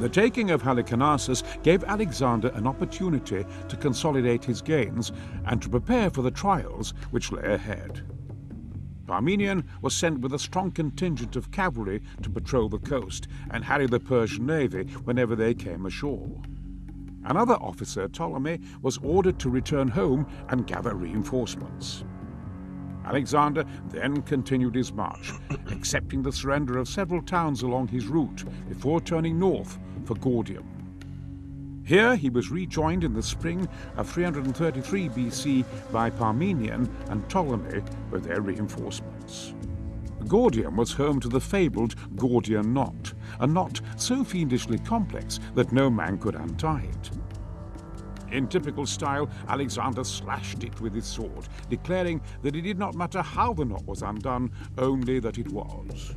The taking of Halicarnassus gave Alexander an opportunity to consolidate his gains and to prepare for the trials which lay ahead. Parmenion was sent with a strong contingent of cavalry to patrol the coast and harry the Persian navy whenever they came ashore. Another officer, Ptolemy, was ordered to return home and gather reinforcements. Alexander then continued his march, accepting the surrender of several towns along his route before turning north for Gordium. Here he was rejoined in the spring of 333 BC by Parmenion and Ptolemy with their reinforcements. Gordium was home to the fabled Gordian knot, a knot so fiendishly complex that no man could untie it. In typical style, Alexander slashed it with his sword, declaring that it did not matter how the knot was undone, only that it was.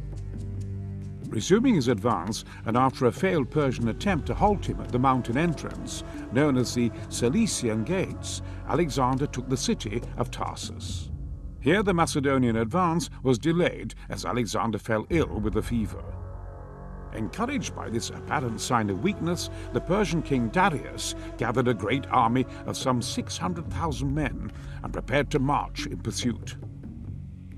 Resuming his advance, and after a failed Persian attempt to halt him at the mountain entrance, known as the Cilician Gates, Alexander took the city of Tarsus. Here the Macedonian advance was delayed as Alexander fell ill with a fever. Encouraged by this apparent sign of weakness, the Persian king Darius gathered a great army of some 600,000 men and prepared to march in pursuit.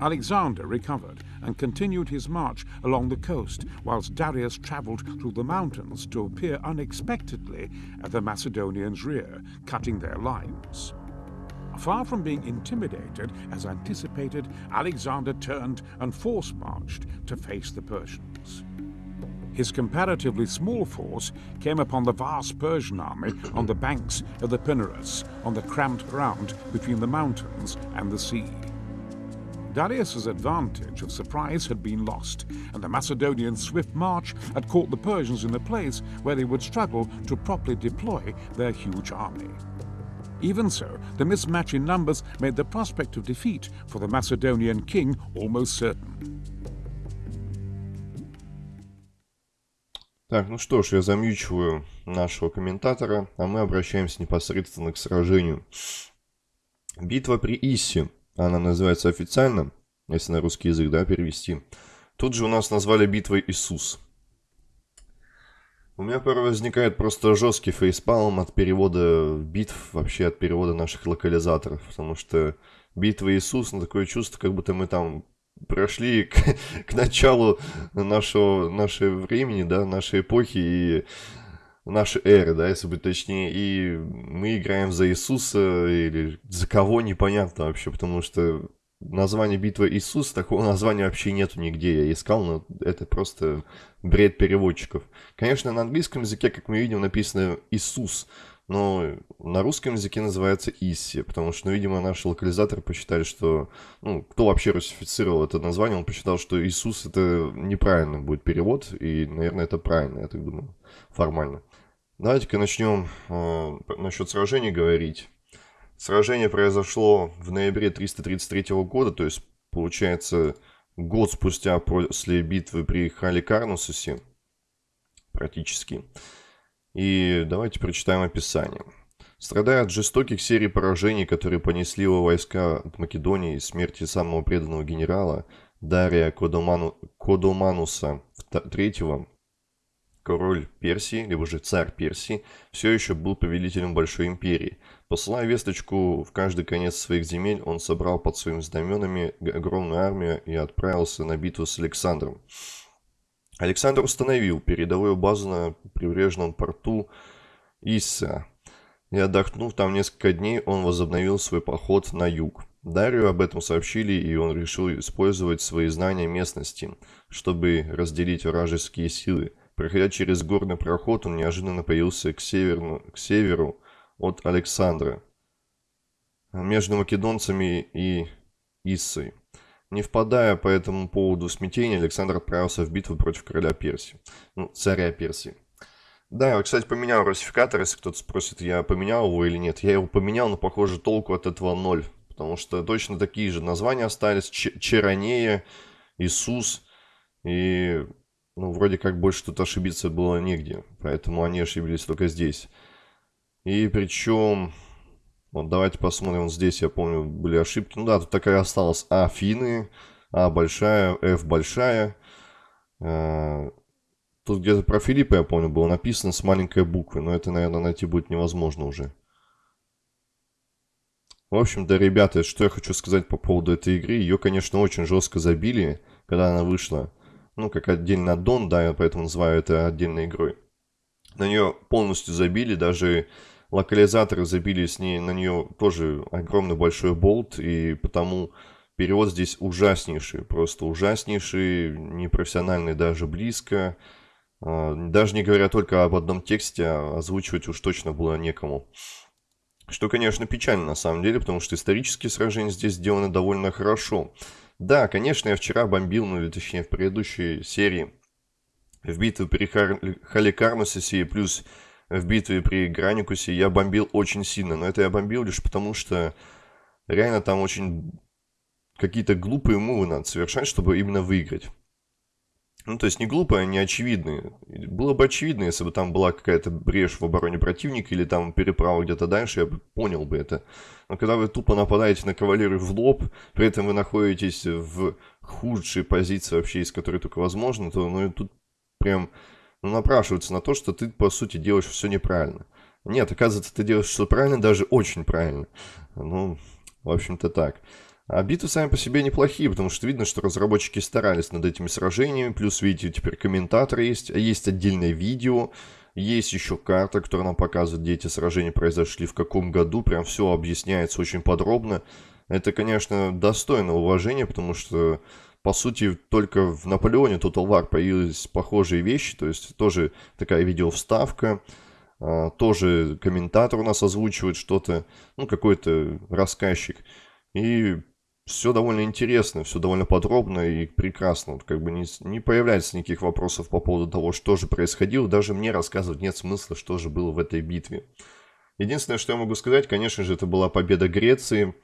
Alexander recovered and continued his march along the coast, whilst Darius travelled through the mountains to appear unexpectedly at the Macedonians' rear, cutting their lines. Far from being intimidated, as anticipated, Alexander turned and force marched to face the Persians. His comparatively small force came upon the vast Persian army on the banks of the Pinarus, on the cramped ground between the mountains and the sea. Darius's advantage of surprise had been lost, and the Macedonian swift march had caught the Persians in a place where they would struggle to properly deploy their huge army. Even so, the mismatch in numbers made the prospect of defeat for the Macedonian king almost certain. Так, ну что ж, я замьючиваю нашего комментатора, а мы обращаемся непосредственно к сражению. Битва при Иссе. Она называется официально, если на русский язык, да, перевести. Тут же у нас назвали битвой Иисус. У меня порой возникает просто жесткий фейспалм от перевода битв, вообще от перевода наших локализаторов, потому что битва Иисус, ну, такое чувство, как будто мы там прошли к, к началу нашего, нашего времени, да, нашей эпохи и нашей эры, да, если быть точнее, и мы играем за Иисуса или за кого непонятно вообще, потому что название битвы Иисус, такого названия вообще нету нигде. Я искал, но это просто бред переводчиков. Конечно, на английском языке, как мы видим, написано Иисус, но на русском языке называется Исси, потому что, ну, видимо, наши локализаторы посчитали, что, ну, кто вообще русифицировал это название, он посчитал, что Иисус это неправильно будет перевод, и, наверное, это правильно, я так думаю, формально. Давайте-ка начнем э, насчет сражений говорить. Сражение произошло в ноябре 333 года, то есть, получается, год спустя после битвы при Халикарнусусе, практически. И давайте прочитаем описание. Страдая от жестоких серий поражений, которые понесли его войска от Македонии и смерти самого преданного генерала Дария Кодоману, Кодомануса III, король Персии, либо же царь Персии, все еще был повелителем Большой Империи. Посылая весточку в каждый конец своих земель, он собрал под своими знаменами огромную армию и отправился на битву с Александром. Александр установил передовую базу на прибрежном порту Исса. И отдохнув там несколько дней, он возобновил свой поход на юг. Дарью об этом сообщили, и он решил использовать свои знания местности, чтобы разделить вражеские силы. Проходя через горный проход, он неожиданно появился к, северну, к северу от Александра, между македонцами и Иссой. Не впадая по этому поводу в смятение, Александр отправился в битву против короля Персии, ну, царя Персии. Да, я, кстати, поменял русификатор, если кто-то спросит, я поменял его или нет. Я его поменял, но, похоже, толку от этого ноль. Потому что точно такие же названия остались. Ч Черонея, Иисус. И, ну, вроде как больше тут ошибиться было негде. Поэтому они ошиблись только здесь. И причем вот давайте посмотрим, вот здесь, я помню, были ошибки. Ну да, тут такая осталась Афины, А большая, F большая. Э, Тут где-то про Филиппа, я помню, было написано с маленькой буквы, но это, наверное, найти будет невозможно уже. В общем-то, ребята, что я хочу сказать по поводу этой игры. Ее, конечно, очень жестко забили, когда она вышла. Ну, как отдельный аддон, да, я поэтому называю это отдельной игрой. На нее полностью забили, даже локализаторы забили с ней, на нее тоже огромный большой болт, и потому перевод здесь ужаснейший, просто ужаснейший, непрофессиональный даже близко. А, даже не говоря только об одном тексте, а озвучивать уж точно было некому. Что, конечно, печально на самом деле, потому что исторические сражения здесь сделаны довольно хорошо. Да, конечно, я вчера бомбил, ну точнее в предыдущей серии, в битве при Хар... Халикарнусисе и плюс в битве при Граникусе я бомбил очень сильно. Но это я бомбил лишь потому, что реально там очень какие-то глупые мувы надо совершать, чтобы именно выиграть. Ну, то есть не глупые, а не очевидные. Было бы очевидно, если бы там была какая-то брешь в обороне противника или там переправа где-то дальше, я бы понял бы это. Но когда вы тупо нападаете на кавалерию в лоб, при этом вы находитесь в худшей позиции вообще, из которой только возможно, то ну, тут прям ну, напрашивается на то, что ты, по сути, делаешь все неправильно. Нет, оказывается, ты делаешь все правильно, даже очень правильно. Ну, в общем-то так. А битвы сами по себе неплохие, потому что видно, что разработчики старались над этими сражениями, плюс, видите, теперь комментаторы есть, а есть отдельное видео, есть еще карта, которая нам показывает, где эти сражения произошли, в каком году, прям все объясняется очень подробно. Это, конечно, достойно уважения, потому что, по сути, только в Наполеоне Total War появились похожие вещи, то есть тоже такая видеовставка, а, тоже комментатор у нас озвучивает что-то, ну, какой-то рассказчик. И все довольно интересно, все довольно подробно и прекрасно. Вот как бы не, не появляется никаких вопросов по поводу того, что же происходило. Даже мне рассказывать нет смысла, что же было в этой битве. Единственное, что я могу сказать, конечно же, это была победа Греции.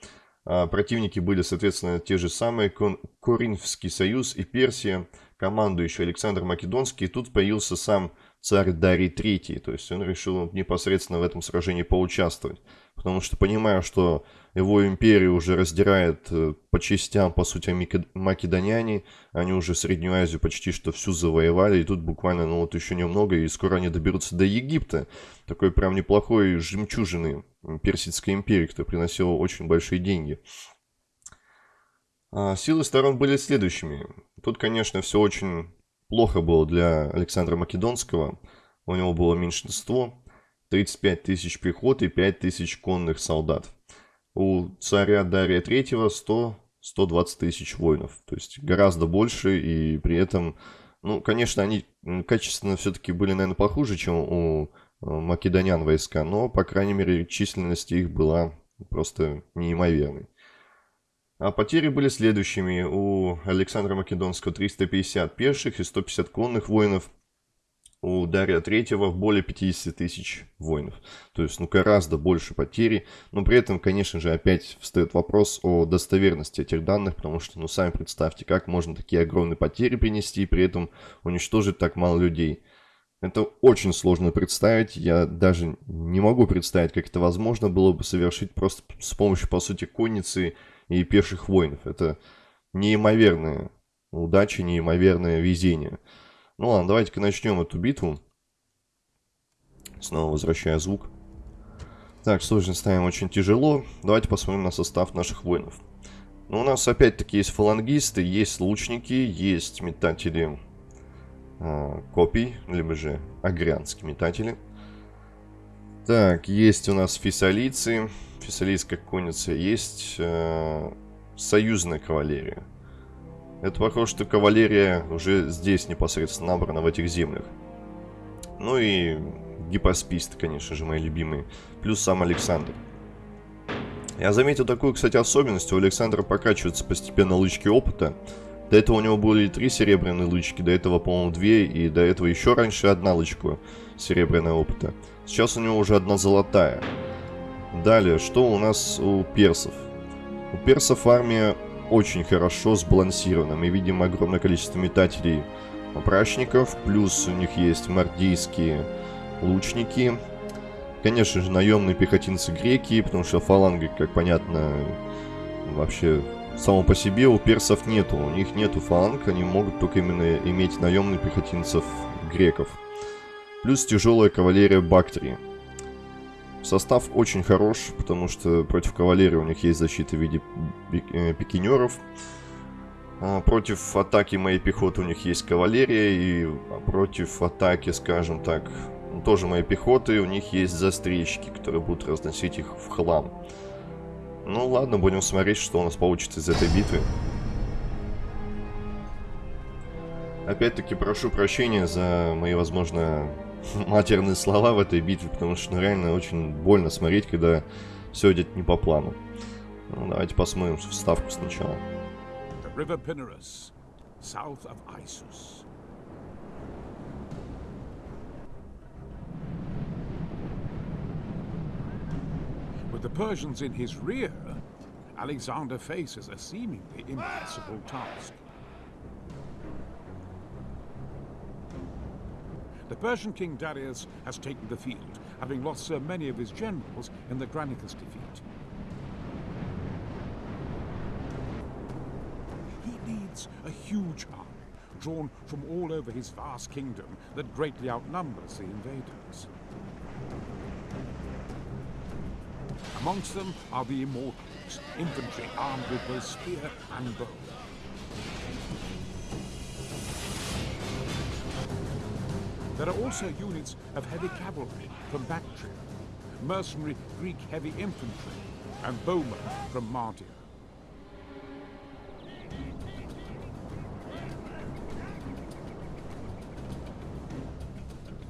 А противники были, соответственно, те же самые. Кон Коринфский союз и Персия. Командующий Александр Македонский. И тут появился сам царь Дарий III. То есть он решил непосредственно в этом сражении поучаствовать. Потому что понимая, что его империю уже раздирает э, по частям, по сути, македоняне. Они уже Среднюю Азию почти что всю завоевали. И тут буквально, ну вот еще немного, и скоро они доберутся до Египта. Такой прям неплохой жемчужины Персидской империи, которая приносила очень большие деньги. А силы сторон были следующими. Тут, конечно, все очень плохо было для Александра Македонского. У него было меньшинство, 35 тысяч пехоты и 5 тысяч конных солдат у царя Дария III 100-120 тысяч воинов. То есть гораздо больше, и при этом, ну, конечно, они качественно все-таки были, наверное, похуже, чем у э, македонян войска, но, по крайней мере, численность их была просто неимоверной. А потери были следующими. У Александра Македонского 350 пеших и 150 конных воинов – у Дария Третьего более 50 тысяч воинов. То есть, ну, гораздо больше потери. Но при этом, конечно же, опять встает вопрос о достоверности этих данных, потому что, ну, сами представьте, как можно такие огромные потери принести и при этом уничтожить так мало людей. Это очень сложно представить, я даже не могу представить, как это возможно было бы совершить просто с помощью, по сути, конницы и пеших воинов. Это неимоверная удача, неимоверное везение. Ну ладно, давайте-ка начнем эту битву. Снова возвращая звук. Так, сложность ставим очень тяжело. Давайте посмотрим на состав наших воинов. Ну, у нас опять-таки есть фалангисты, есть лучники, есть метатели э, копий, либо же агрянские метатели. Так, есть у нас фессалийцы, фессалийская конница, есть э, союзная кавалерия. Это похоже, что кавалерия уже здесь непосредственно набрана, в этих землях. Ну и гипосписты, конечно же, мои любимые. Плюс сам Александр. Я заметил такую, кстати, особенность. У Александра прокачиваются постепенно лычки опыта. До этого у него были три серебряные лычки, до этого, по-моему, две, и до этого еще раньше одна лычка серебряного опыта. Сейчас у него уже одна золотая. Далее, что у нас у персов? У персов армия очень хорошо сбалансировано. Мы видим огромное количество метателей прачников, плюс у них есть мордийские лучники. Конечно же, наемные пехотинцы греки, потому что фаланги, как понятно, вообще само по себе у персов нету. У них нету фаланг, они могут только именно иметь наемных пехотинцев греков. Плюс тяжелая кавалерия Бактрии. Состав очень хорош, потому что против кавалерии у них есть защита в виде э, пикинеров. А против атаки моей пехоты у них есть кавалерия, и против атаки, скажем так, тоже моей пехоты у них есть застрельщики, которые будут разносить их в хлам. Ну ладно, будем смотреть, что у нас получится из этой битвы. Опять-таки прошу прощения за мои, возможно, матерные слова в этой битве, потому что ну, реально очень больно смотреть, когда все идет не по плану. Ну, давайте посмотрим вставку сначала. With the Persians in his rear, Alexander faces a seemingly impossible task. The Persian king Darius has taken the field, having lost so many of his generals in the Granicus defeat. He leads a huge army, drawn from all over his vast kingdom that greatly outnumbers the invaders. Amongst them are the Immortals, infantry armed with both spear and bow. There are also units of heavy cavalry from Bactria, mercenary Greek heavy infantry, and bowmen from Mardia.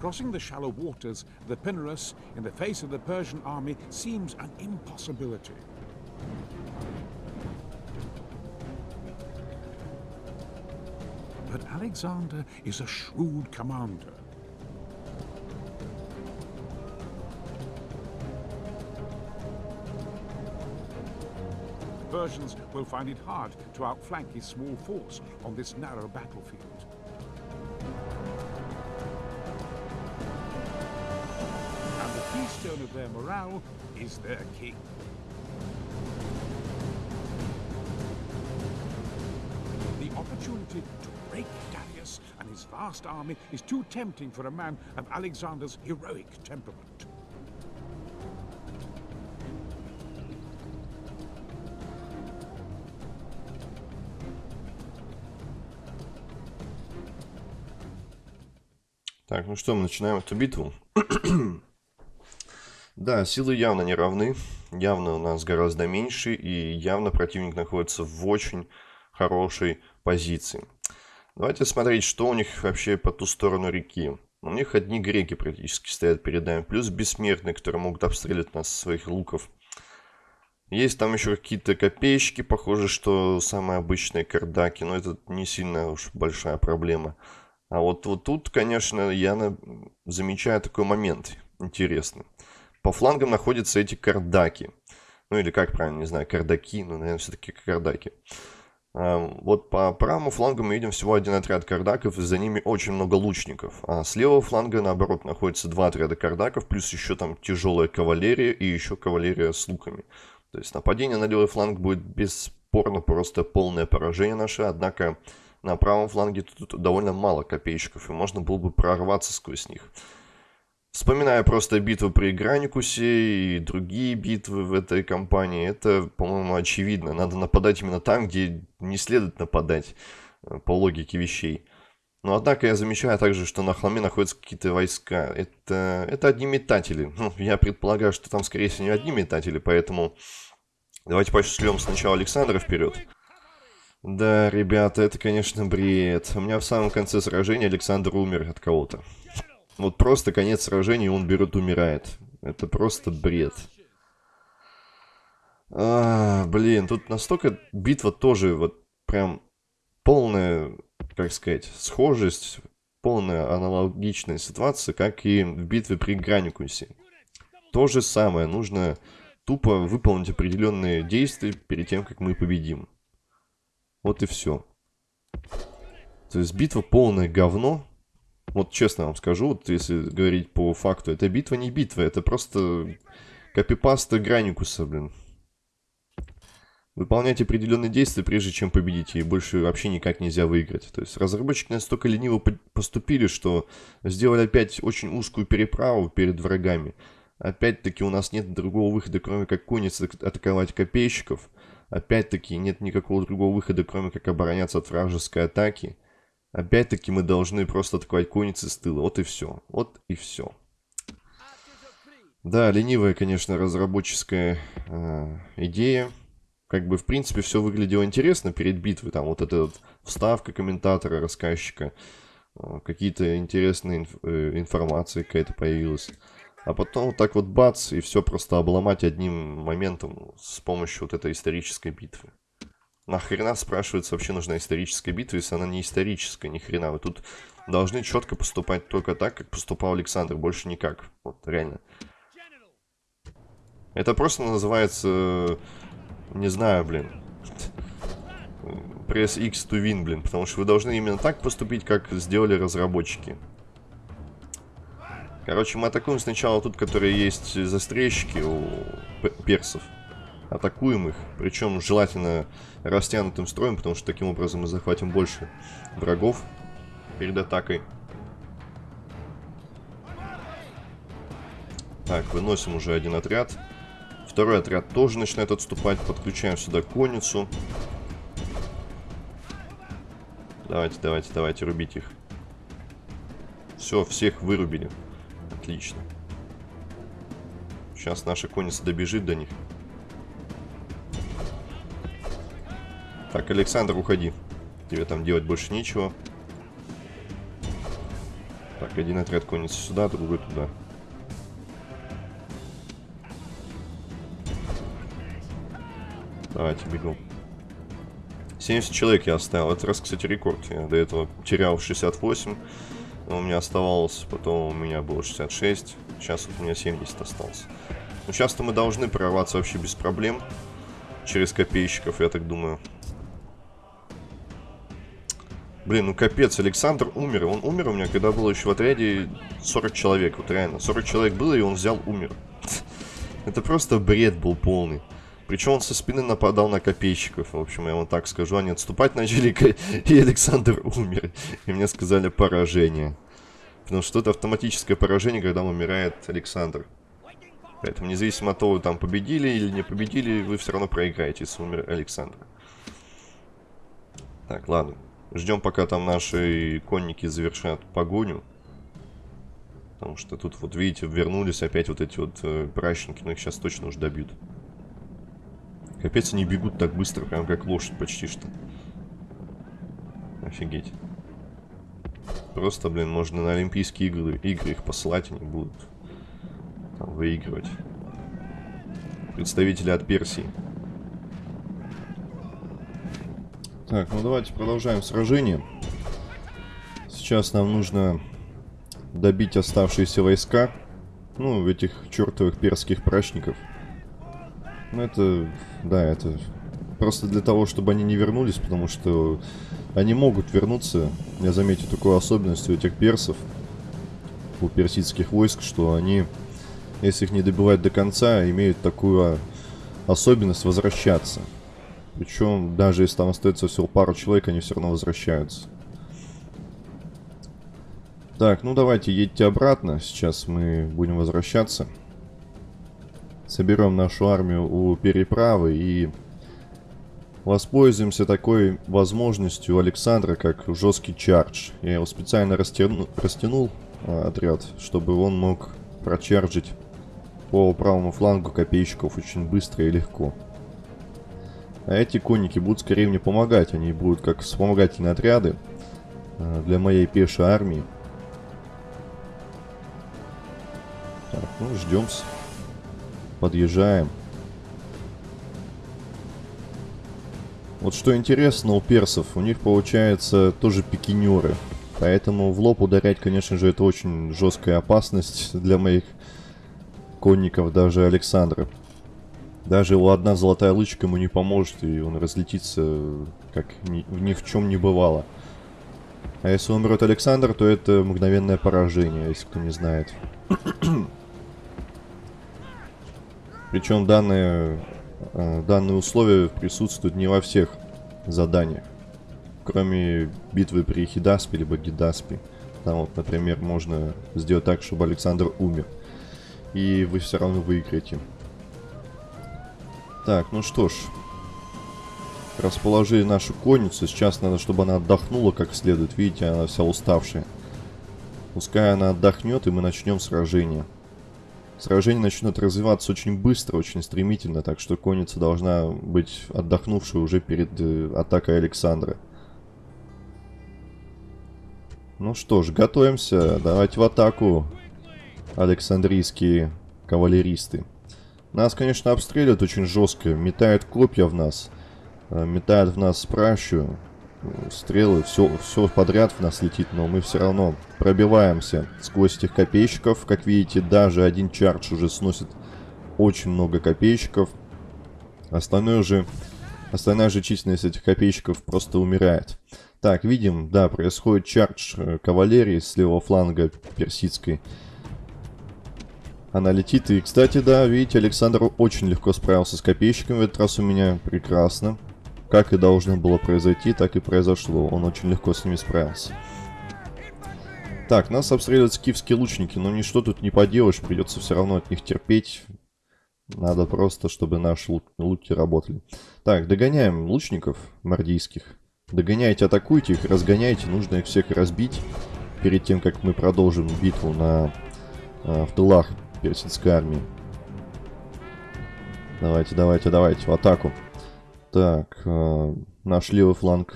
Crossing the shallow waters, the Pinarus, in the face of the Persian army, seems an impossibility. But Alexander is a shrewd commander. Persians will find it hard to outflank his small force on this narrow battlefield. And the keystone of their morale is their king. The opportunity to break Darius and his vast army is too tempting for a man of Alexander's heroic temperament. Так, ну что, мы начинаем эту битву. да, силы явно не равны. Явно у нас гораздо меньше. И явно противник находится в очень хорошей позиции. Давайте смотреть, что у них вообще по ту сторону реки. У них одни греки практически стоят перед нами. Плюс бессмертные, которые могут обстрелять нас со своих луков. Есть там еще какие-то копеечки, похоже, что самые обычные кардаки. Но это не сильно уж большая проблема. А вот, вот тут, конечно, я на... замечаю такой момент интересный. По флангам находятся эти кардаки. Ну или как правильно, не знаю, кардаки, но, наверное, все-таки кардаки. А, вот по правому флангу мы видим всего один отряд кардаков, и за ними очень много лучников. А с левого фланга, наоборот, находится два отряда кардаков, плюс еще там тяжелая кавалерия и еще кавалерия с луками. То есть нападение на левый фланг будет бесспорно просто полное поражение наше, однако на правом фланге тут довольно мало копейщиков, и можно было бы прорваться сквозь них. Вспоминая просто битву при Граникусе и другие битвы в этой кампании, это, по-моему, очевидно. Надо нападать именно там, где не следует нападать, э, по логике вещей. Но однако я замечаю также, что на холме находятся какие-то войска. Это, это одни метатели. Ну, я предполагаю, что там, скорее всего, не одни метатели, поэтому давайте пошлем сначала Александра вперед. Да, ребята, это, конечно, бред. У меня в самом конце сражения Александр умер от кого-то. Вот просто конец сражения, он берет, умирает. Это просто бред. А, блин, тут настолько битва тоже вот прям полная, как сказать, схожесть, полная аналогичная ситуация, как и в битве при Граникусе. То же самое, нужно тупо выполнить определенные действия перед тем, как мы победим. Вот и все. То есть битва полное говно. Вот честно вам скажу, вот если говорить по факту, это битва не битва, это просто копипаста Граникуса, блин. выполнять определенные действия, прежде чем победить, и больше вообще никак нельзя выиграть. То есть разработчики настолько лениво поступили, что сделали опять очень узкую переправу перед врагами. Опять-таки у нас нет другого выхода, кроме как конницы атаковать копейщиков. Опять-таки нет никакого другого выхода, кроме как обороняться от вражеской атаки. Опять-таки мы должны просто атаковать конницы с тыла. Вот и все. Вот и все. Да, ленивая, конечно, разработческая э, идея. Как бы, в принципе, все выглядело интересно перед битвой. Там вот эта вот вставка комментатора, рассказчика. Э, Какие-то интересные инф э, информации какая-то появилась. А потом вот так вот бац, и все просто обломать одним моментом с помощью вот этой исторической битвы. Нахрена, спрашивается, вообще нужна историческая битва, если она не историческая, ни хрена. Вы тут должны четко поступать только так, как поступал Александр, больше никак. Вот, реально. Это просто называется, не знаю, блин, пресс X to win, блин, потому что вы должны именно так поступить, как сделали разработчики. Короче, мы атакуем сначала тут, которые есть застрельщики у персов. Атакуем их, причем желательно растянутым строем, потому что таким образом мы захватим больше врагов перед атакой. Так, выносим уже один отряд. Второй отряд тоже начинает отступать. Подключаем сюда конницу. Давайте, давайте, давайте, рубить их. Все, всех вырубили. Отлично. Сейчас наша конница добежит до них. Так, Александр, уходи. Тебе там делать больше нечего. Так, один отряд конницы сюда, другой туда. Давайте, бегу. 70 человек я оставил. Это раз, кстати, рекорд. Я до этого терял 68. Но у меня оставалось, потом у меня было 66. Сейчас вот у меня 70 осталось. Ну, сейчас-то мы должны прорваться вообще без проблем. Через копейщиков, я так думаю. Блин, ну капец, Александр умер. Он умер у меня, когда было еще в отряде 40 человек. Вот реально, 40 человек было, и он взял, умер. Это просто бред был полный. Причем он со спины нападал на копейщиков. В общем, я вам так скажу. Они отступать начали, и Александр умер. И мне сказали поражение. Потому что это автоматическое поражение, когда умирает Александр. Поэтому независимо от того, там победили или не победили, вы все равно проиграете, если умер Александр. Так, ладно. Ждем, пока там наши конники завершат погоню. Потому что тут, вот видите, вернулись опять вот эти вот э, прачники, но их сейчас точно уже добьют. Капец, они бегут так быстро, прям как лошадь почти что. Офигеть. Просто, блин, можно на Олимпийские игры, игры их посылать, они будут там выигрывать. Представители от Персии. Так, ну давайте продолжаем сражение. Сейчас нам нужно добить оставшиеся войска. Ну, этих чертовых перских прачников. Ну, это... Да, это... Просто для того, чтобы они не вернулись, потому что они могут вернуться. Я заметил такую особенность у этих персов, у персидских войск, что они, если их не добивать до конца, имеют такую особенность возвращаться. Причем, даже если там остается всего пару человек, они все равно возвращаются. Так, ну давайте едьте обратно. Сейчас мы будем возвращаться соберем нашу армию у переправы и воспользуемся такой возможностью Александра, как жесткий чардж. Я его специально растяну, растянул а, отряд, чтобы он мог прочарджить по правому флангу копейщиков очень быстро и легко. А эти конники будут скорее мне помогать. Они будут как вспомогательные отряды а, для моей пешей армии. Так, ну, ждем-с. Подъезжаем. Вот что интересно у персов, у них получается тоже пикинеры. Поэтому в лоб ударять, конечно же, это очень жесткая опасность для моих конников, даже Александра. Даже его одна золотая лычка ему не поможет, и он разлетится, как ни, ни в чем не бывало. А если умрет Александр, то это мгновенное поражение, если кто не знает. Причем данное э, данные условия присутствуют не во всех заданиях. Кроме битвы при Хидаспе либо Гидаспе. Там вот, например, можно сделать так, чтобы Александр умер. И вы все равно выиграете. Так, ну что ж. Расположили нашу конницу. Сейчас надо, чтобы она отдохнула как следует. Видите, она вся уставшая. Пускай она отдохнет, и мы начнем сражение. Сражение начнет развиваться очень быстро, очень стремительно, так что конница должна быть отдохнувшей уже перед э, атакой Александра. Ну что ж, готовимся. Давайте в атаку, Александрийские кавалеристы. Нас, конечно, обстреливают очень жестко. Метают копья в нас. Э, метают в нас пращу. Стрелы, все, все подряд в нас летит, но мы все равно пробиваемся сквозь этих копейщиков. Как видите, даже один чардж уже сносит очень много копейщиков. Остальное же, остальная же численность этих копейщиков просто умирает. Так, видим, да, происходит чардж э, кавалерии с левого фланга персидской. Она летит, и, кстати, да, видите, Александр очень легко справился с копейщиками в этот раз у меня. Прекрасно. Как и должно было произойти, так и произошло. Он очень легко с ними справился. Так, нас обстреливают скифские лучники, но ничто тут не поделаешь, придется все равно от них терпеть. Надо просто, чтобы наши луки работали. Так, догоняем лучников мордийских. Догоняйте, атакуйте их, разгоняйте. Нужно их всех разбить перед тем, как мы продолжим битву на, э, в тылах персидской армии. Давайте, давайте, давайте, в атаку. Так, э, наш левый фланг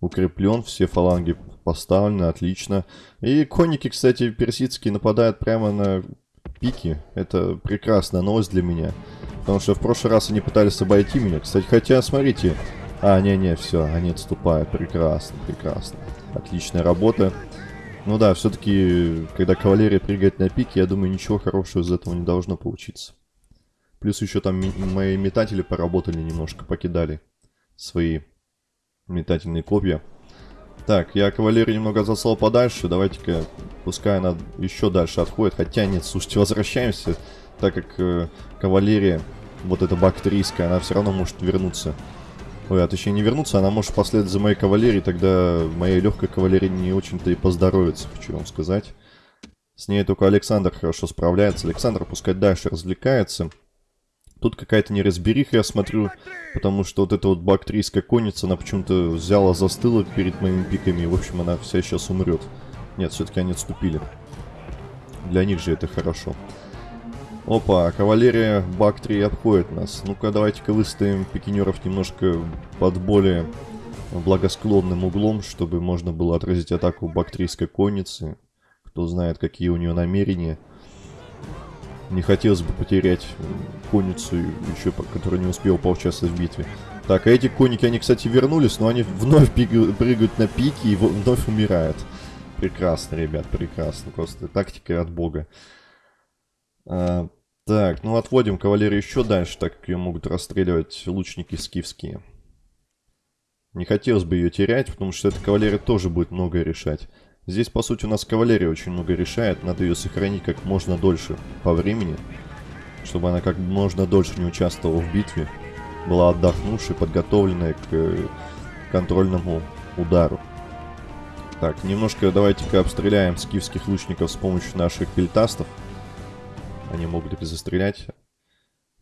укреплен, все фаланги поставлены, отлично. И конники, кстати, персидские нападают прямо на пики. Это прекрасная новость для меня. Потому что в прошлый раз они пытались обойти меня. Кстати, хотя, смотрите, а, не-не, все, они отступают. Прекрасно, прекрасно. Отличная работа. Ну да, все-таки, когда кавалерия прыгает на пике, я думаю, ничего хорошего из этого не должно получиться. Плюс еще там мои метатели поработали немножко, покидали свои метательные копья. Так, я кавалерию немного заслал подальше. Давайте-ка, пускай она еще дальше отходит. Хотя нет, слушайте, возвращаемся, так как э, кавалерия, вот эта бактерийская, она все равно может вернуться Ой, а точнее не вернуться, она может последовать за моей кавалерией, тогда моей легкой кавалерии не очень-то и поздоровится, хочу вам сказать. С ней только Александр хорошо справляется. Александр пускай дальше развлекается. Тут какая-то неразбериха, я смотрю, потому что вот эта вот бактрийская конница, она почему-то взяла, застыла перед моими пиками, и, в общем, она вся сейчас умрет. Нет, все-таки они отступили. Для них же это хорошо. Опа, кавалерия Бактри обходит нас. Ну-ка, давайте-ка выставим пикинеров немножко под более благосклонным углом, чтобы можно было отразить атаку бактрийской конницы. Кто знает, какие у нее намерения. Не хотелось бы потерять конницу, еще, которая не успела поучаствовать в битве. Так, а эти конники, они, кстати, вернулись, но они вновь прыгают на пики и вновь умирают. Прекрасно, ребят, прекрасно. Просто тактика от бога. А, так, ну отводим кавалерию еще дальше, так как ее могут расстреливать лучники скифские. Не хотелось бы ее терять, потому что эта кавалерия тоже будет многое решать. Здесь, по сути, у нас кавалерия очень много решает. Надо ее сохранить как можно дольше по времени, чтобы она как можно дольше не участвовала в битве. Была отдохнувшей, подготовленная к э, контрольному удару. Так, немножко давайте-ка обстреляем скифских лучников с помощью наших пельтастов. Они могут их застрелять.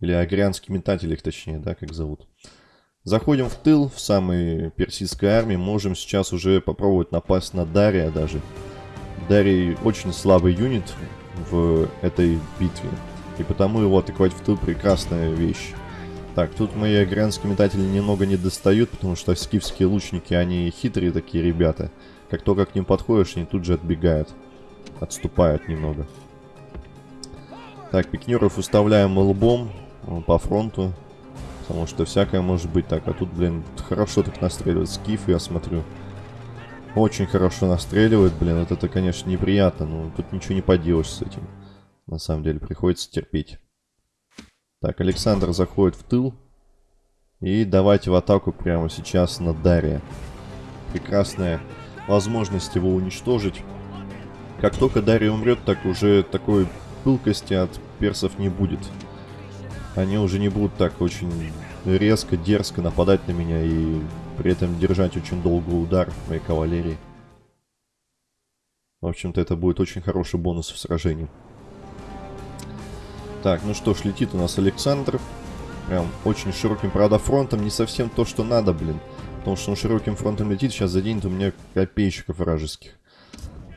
Или агрянские метатели их точнее, да, как зовут. Заходим в тыл, в самой персидской армии. Можем сейчас уже попробовать напасть на Дария даже. Дарий очень слабый юнит в этой битве. И потому его атаковать в тыл прекрасная вещь. Так, тут мои агрянские метатели немного не достают, потому что скифские лучники, они хитрые такие ребята. Как только к ним подходишь, они тут же отбегают. Отступают немного. Так, пикнеров выставляем лбом э, по фронту. Потому что всякое может быть так. А тут, блин, хорошо так настреливает скиф, я смотрю. Очень хорошо настреливает, блин. Вот это, конечно, неприятно. Но тут ничего не поделаешь с этим. На самом деле, приходится терпеть. Так, Александр заходит в тыл. И давайте в атаку прямо сейчас на Дарья. Прекрасная возможность его уничтожить. Как только Дарья умрет, так уже такой пылкости от персов не будет. Они уже не будут так очень резко, дерзко нападать на меня и при этом держать очень долгий удар моей кавалерии. В общем-то, это будет очень хороший бонус в сражении. Так, ну что ж, летит у нас Александр. Прям очень широким, правда, фронтом. Не совсем то, что надо, блин. Потому что он широким фронтом летит, сейчас заденет у меня копейщиков вражеских.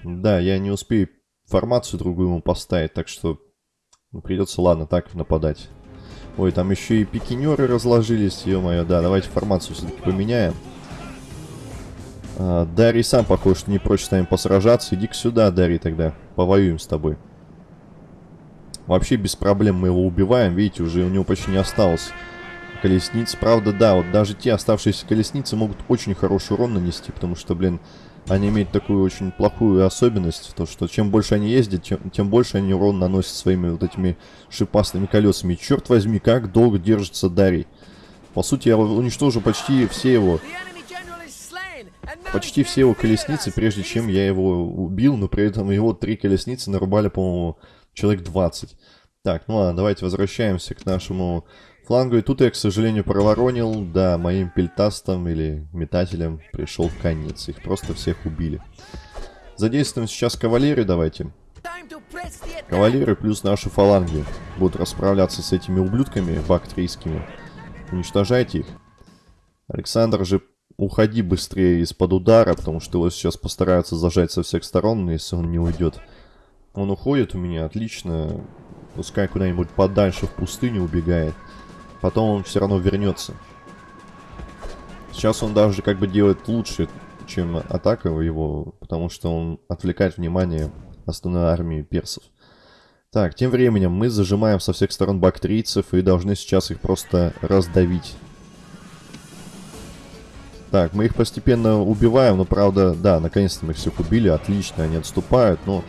Да, я не успею формацию другую ему поставить, так что придется, ладно, так нападать. Ой, там еще и пикинеры разложились, ё-моё, да, давайте формацию все-таки поменяем. А, Дарий сам, похож, что не прочь с нами посражаться. Иди-ка сюда, Дарий, тогда. Повоюем с тобой. Вообще без проблем мы его убиваем. Видите, уже у него почти не осталось колесниц. Правда, да, вот даже те оставшиеся колесницы могут очень хороший урон нанести, потому что, блин, они имеют такую очень плохую особенность, то что чем больше они ездят, тем, тем больше они урон наносят своими вот этими шипастыми колесами. Черт возьми, как долго держится Дарий. По сути, я уничтожу почти все его... Почти все его колесницы, прежде чем я его убил, но при этом его три колесницы нарубали, по-моему, человек 20. Так, ну ладно, давайте возвращаемся к нашему флангу. И тут я, к сожалению, проворонил. Да, моим пельтастам или метателям пришел конец. Их просто всех убили. Задействуем сейчас кавалерию давайте. Кавалеры плюс наши фаланги будут расправляться с этими ублюдками бактрийскими. Уничтожайте их. Александр же, уходи быстрее из-под удара, потому что его сейчас постараются зажать со всех сторон, если он не уйдет. Он уходит у меня, отлично. Пускай куда-нибудь подальше в пустыню убегает. Потом он все равно вернется. Сейчас он даже как бы делает лучше, чем атака его, потому что он отвлекает внимание основной армии персов. Так, тем временем мы зажимаем со всех сторон бактрийцев и должны сейчас их просто раздавить. Так, мы их постепенно убиваем, но правда, да, наконец-то мы их всех убили, отлично, они отступают, но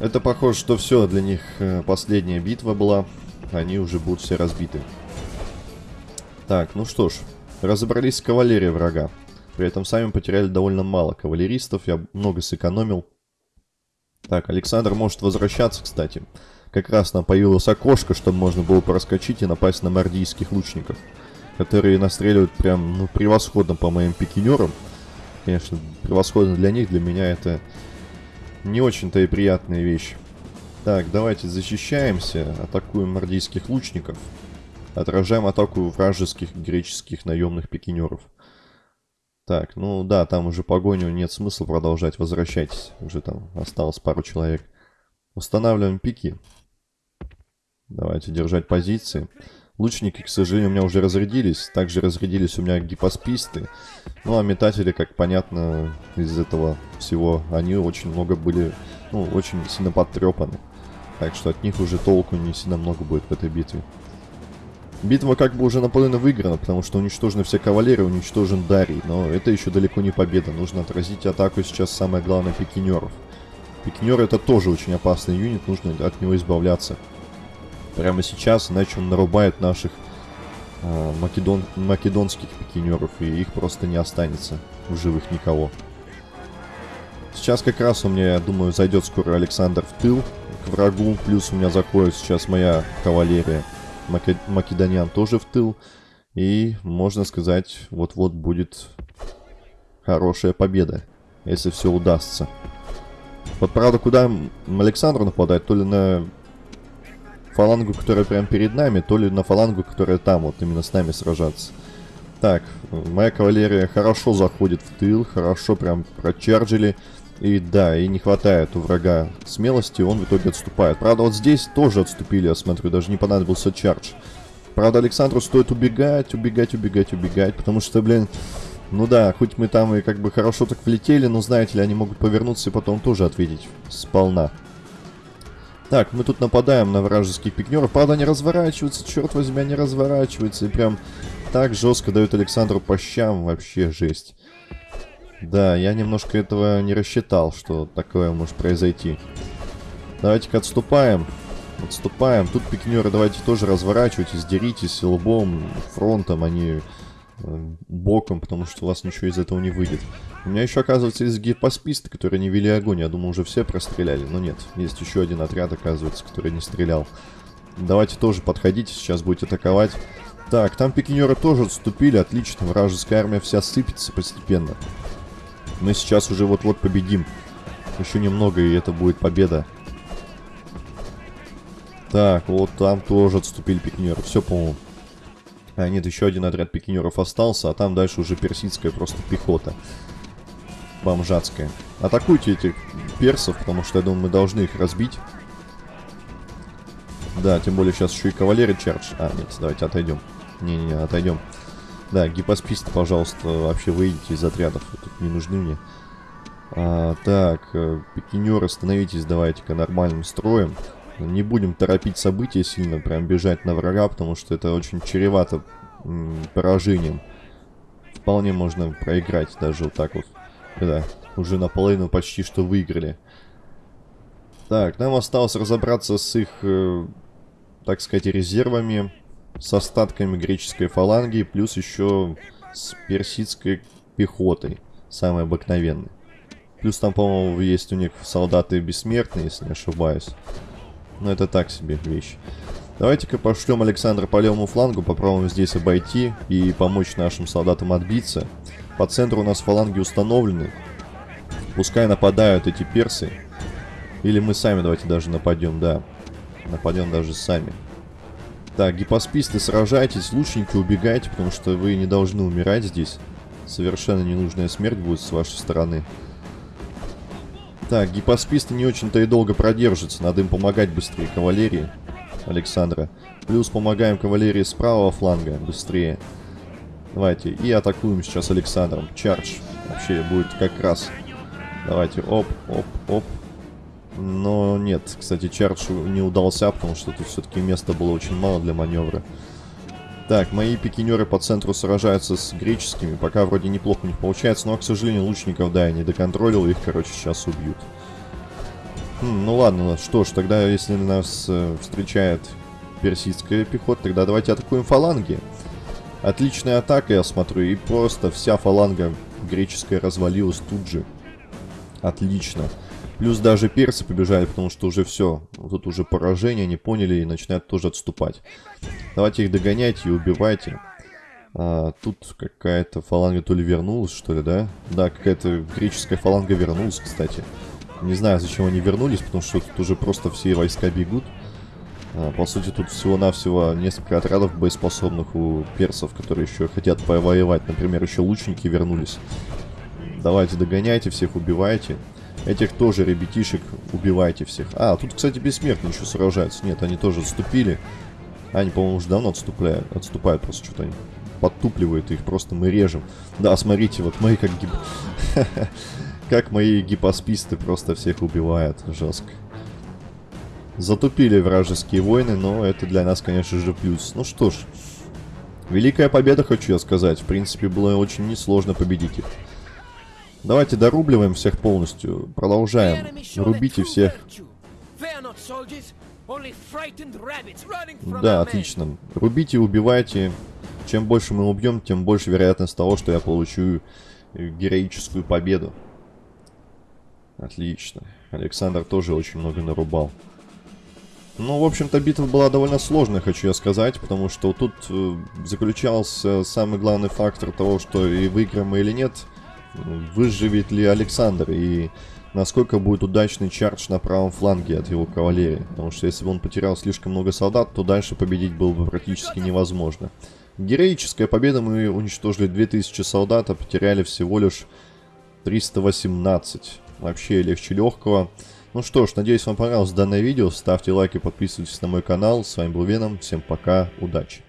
это похоже, что все, для них э, последняя битва была. Они уже будут все разбиты. Так, ну что ж. Разобрались с кавалерией врага. При этом сами потеряли довольно мало кавалеристов. Я много сэкономил. Так, Александр может возвращаться, кстати. Как раз нам появилось окошко, чтобы можно было проскочить и напасть на мордийских лучников. Которые настреливают прям, ну, превосходно по моим пикинерам. Конечно, превосходно для них, для меня это не очень-то и приятная вещь. Так, давайте защищаемся, атакуем нордийских лучников. Отражаем атаку вражеских греческих наемных пикинеров. Так, ну да, там уже погоню нет смысла продолжать, возвращайтесь. Уже там осталось пару человек. Устанавливаем пики. Давайте держать позиции. Лучники, к сожалению, у меня уже разрядились. Также разрядились у меня гипосписты. Ну, а метатели, как понятно, из этого всего, они очень много были, ну, очень сильно подтрепаны. Так что от них уже толку не сильно много будет в этой битве. Битва как бы уже наполовину выиграна, потому что уничтожены все кавалеры, уничтожен Дарий. Но это еще далеко не победа. Нужно отразить атаку сейчас самое главное пикинеров. Пикинер это тоже очень опасный юнит, нужно от него избавляться прямо сейчас, иначе он нарубает наших э, македон, македонских пикинеров, и их просто не останется в живых никого. Сейчас как раз у меня, я думаю, зайдет скоро Александр в тыл к врагу, плюс у меня заходит сейчас моя кавалерия Макед... Македонян тоже в тыл, и, можно сказать, вот-вот будет хорошая победа, если все удастся. Вот правда, куда Александр нападает, то ли на фалангу, которая прямо перед нами, то ли на фалангу, которая там, вот именно с нами сражаться. Так, моя кавалерия хорошо заходит в тыл, хорошо прям прочарджили. И да, и не хватает у врага смелости, он в итоге отступает. Правда, вот здесь тоже отступили, я смотрю, даже не понадобился чардж. Правда, Александру стоит убегать, убегать, убегать, убегать, потому что, блин, ну да, хоть мы там и как бы хорошо так влетели, но, знаете ли, они могут повернуться и потом тоже ответить сполна. Так, мы тут нападаем на вражеских пикнеров. Правда, они разворачиваются, черт возьми, они разворачиваются. И прям так жестко дают Александру по щам. Вообще жесть. Да, я немножко этого не рассчитал, что такое может произойти. Давайте-ка отступаем. Отступаем. Тут пикнеры давайте тоже разворачивайтесь, деритесь лбом, фронтом, они Э, боком, потому что у вас ничего из этого не выйдет. У меня еще, оказывается, есть гипосписты, которые не вели огонь. Я думаю, уже все простреляли, но нет. Есть еще один отряд, оказывается, который не стрелял. Давайте тоже подходите, сейчас будете атаковать. Так, там пикинеры тоже отступили, отлично. Вражеская армия вся сыпется постепенно. Мы сейчас уже вот-вот победим. Еще немного, и это будет победа. Так, вот там тоже отступили пикинеры. Все, по-моему. А, нет, еще один отряд пикинеров остался, а там дальше уже персидская просто пехота. Бомжатская. Атакуйте этих персов, потому что, я думаю, мы должны их разбить. Да, тем более сейчас еще и кавалерия чардж. А, нет, давайте отойдем. Не-не-не, отойдем. Да, гипосписты, пожалуйста, вообще выйдите из отрядов. Вы тут не нужны мне. А, так, э, пикинеры, становитесь давайте-ка нормальным строем. Не будем торопить события сильно, прям бежать на врага, потому что это очень чревато поражением. Вполне можно проиграть даже вот так вот. Да, уже наполовину почти что выиграли. Так, нам осталось разобраться с их, э, так сказать, резервами, с остатками греческой фаланги, плюс еще с персидской пехотой, самой обыкновенной. Плюс там, по-моему, есть у них солдаты бессмертные, если не ошибаюсь. Но это так себе вещь. Давайте-ка пошлем Александра по левому флангу, попробуем здесь обойти и помочь нашим солдатам отбиться. По центру у нас фаланги установлены. Пускай нападают эти персы. Или мы сами давайте даже нападем, да. Нападем даже сами. Так, гипосписты, сражайтесь, лучники, убегайте, потому что вы не должны умирать здесь. Совершенно ненужная смерть будет с вашей стороны. Так, гипосписты не очень-то и долго продержатся. Надо им помогать быстрее кавалерии Александра. Плюс помогаем кавалерии с правого фланга быстрее. Давайте. И атакуем сейчас Александром. Чардж. Вообще будет как раз. Давайте. Оп, оп, оп. Но нет, кстати, чардж не удался, потому что тут все-таки места было очень мало для маневра. Так, мои пикинеры по центру сражаются с греческими. Пока вроде неплохо у них получается, но, к сожалению, лучников, да, я не доконтролил. Их, короче, сейчас убьют. Хм, ну ладно, что ж, тогда, если нас э, встречает персидская пехота, тогда давайте атакуем фаланги. Отличная атака, я смотрю, и просто вся фаланга греческая развалилась тут же. Отлично. Плюс даже персы побежали, потому что уже все. Тут уже поражение, они поняли и начинают тоже отступать. Давайте их догоняйте и убивайте. А, тут какая-то фаланга то ли вернулась, что ли, да? Да, какая-то греческая фаланга вернулась, кстати. Не знаю, зачем они вернулись, потому что тут уже просто все войска бегут. А, по сути, тут всего-навсего несколько отрядов боеспособных у персов, которые еще хотят повоевать. Например, еще лучники вернулись. Давайте догоняйте всех, убивайте. Этих тоже ребятишек убивайте всех. А, тут, кстати, бессмертные еще сражаются. Нет, они тоже отступили. Они, по-моему, уже давно отступляют. Отступают просто что-то они подтупливают их. Просто мы режем. Да, смотрите, вот мои как гип... Как мои гипосписты просто всех убивают. Жестко. Затупили вражеские войны, но это для нас, конечно же, плюс. Ну что ж. Великая победа, хочу я сказать. В принципе, было очень несложно победить их. Давайте дорубливаем всех полностью. Продолжаем. Рубите всех. Да, отлично. Рубите убивайте. Чем больше мы убьем, тем больше вероятность того, что я получу э, героическую победу. Отлично. Александр тоже очень много нарубал. Ну, в общем-то, битва была довольно сложная, хочу я сказать, потому что тут э, заключался самый главный фактор того, что и выиграем мы или нет – выживет ли Александр и насколько будет удачный чардж на правом фланге от его кавалерии. Потому что если бы он потерял слишком много солдат, то дальше победить было бы практически невозможно. Героическая победа, мы уничтожили 2000 солдат, а потеряли всего лишь 318. Вообще легче легкого. Ну что ж, надеюсь вам понравилось данное видео. Ставьте лайки, подписывайтесь на мой канал. С вами был Веном. Всем пока, удачи.